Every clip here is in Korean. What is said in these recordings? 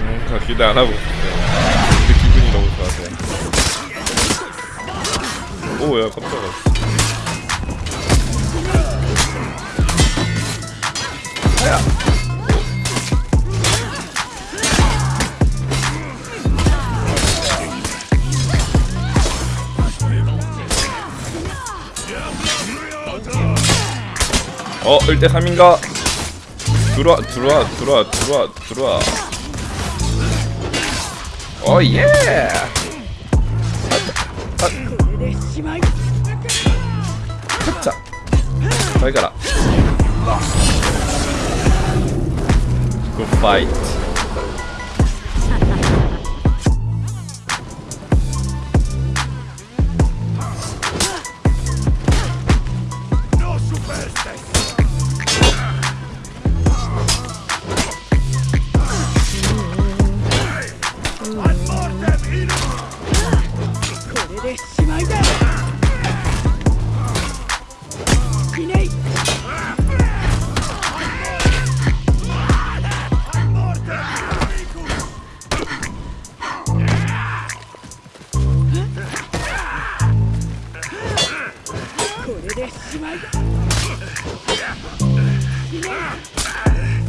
음, 저 기대 안 하고 있어요. 근데 기분이 너무 좋아서. 오, 야, 깜짝아. 어, 1대 3인가? 들어와, 들어와, 들어와, 들어와, 들어와. 어, 예! 자, 잘 가라. 굿 파이트. 어이구, 너무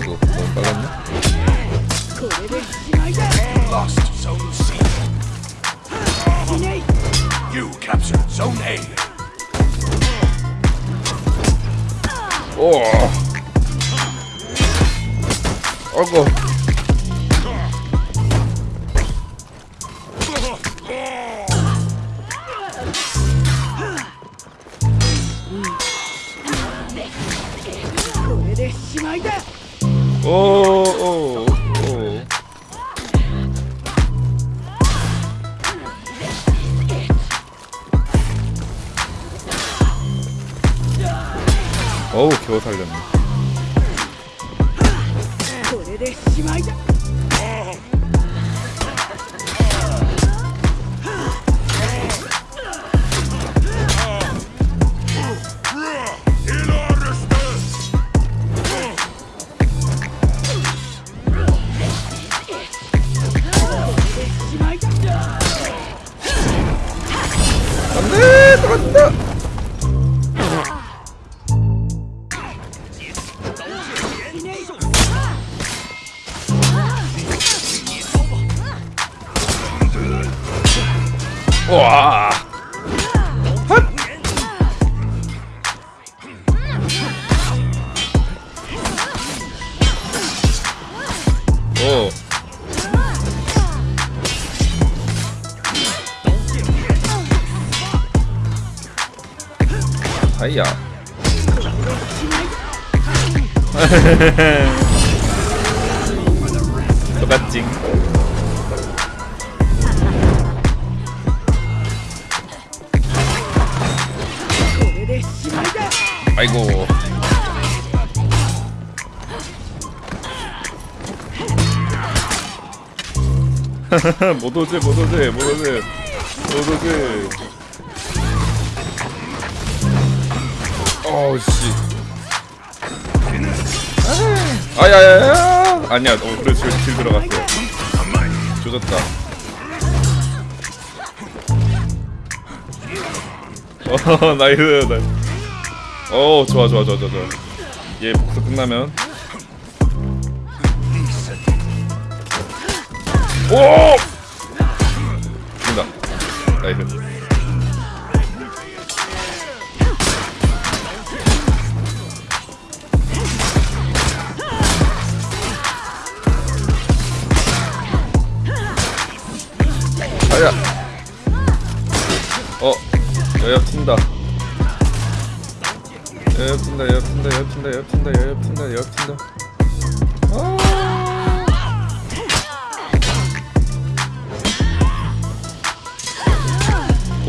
fuego, como pagando. Lost zone C. You captured zone A. Oh. Ogo. Like that! 오, 오, 오. 어우, 겨우 살렸네. 와! 오. 아이야. 똑같징. 아이고. 못 오지, 못 오지, 못 오지, 못 오지. 어우 씨. 아야야야. 아니야, 어 그래 질, 질 들어갔어. 조졌다. 어 나이스 나이스. 어 좋아 좋아 좋아 좋아 얘 복수 끝나면. 오! 죽는다. 나이스. 아야. 어 여엽 튄다 튄다 여엽 튄다 여엽 튄다 아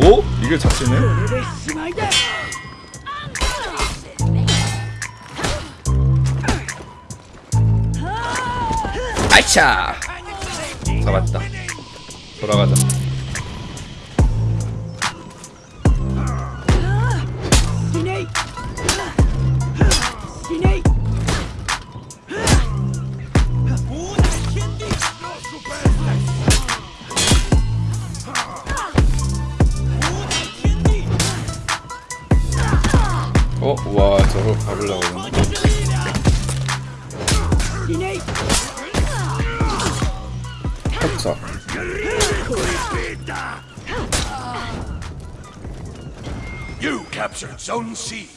오? 이게 잡히네? 아차 잡았다 돌아가자 어? 와 저거 가보려고 그러네 Snake! 자 You captured Zone C.